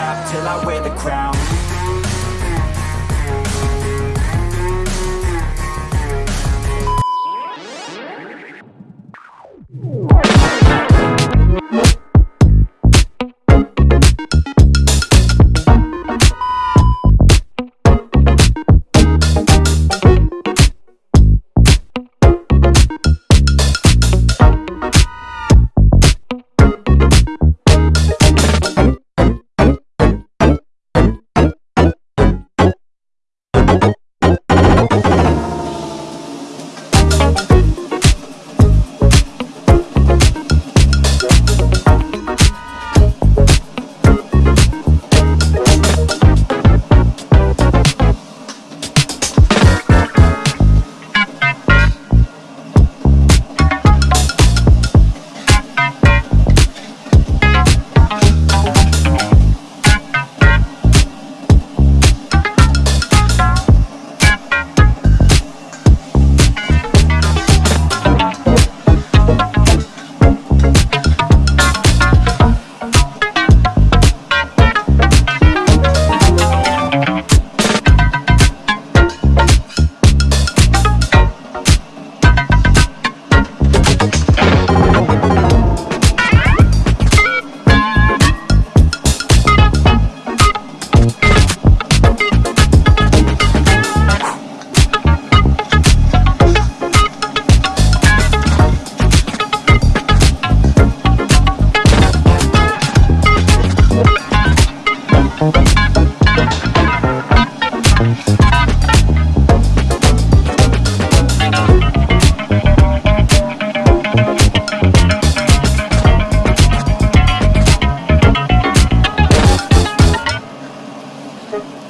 I wear the crown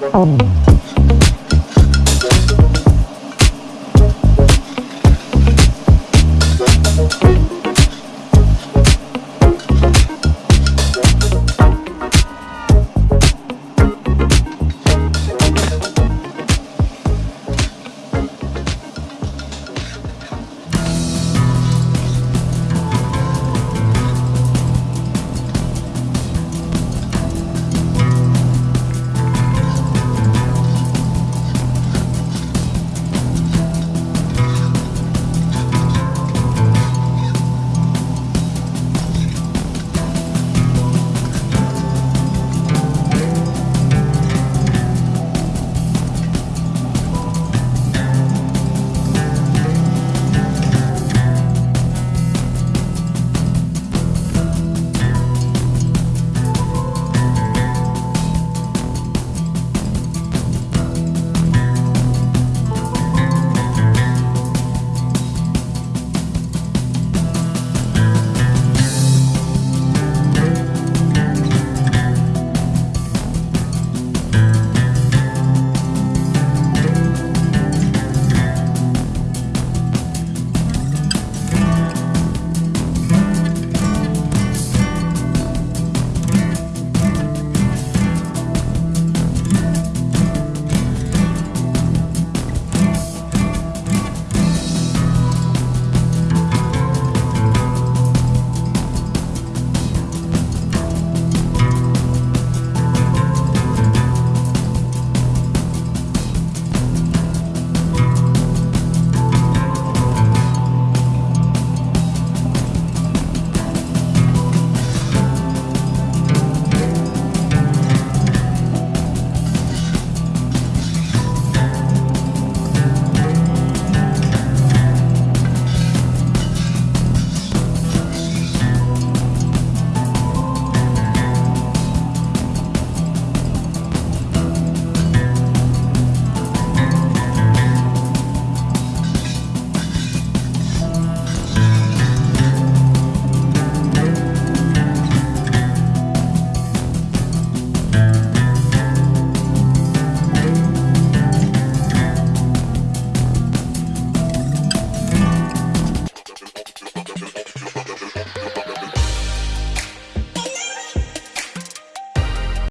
Oh.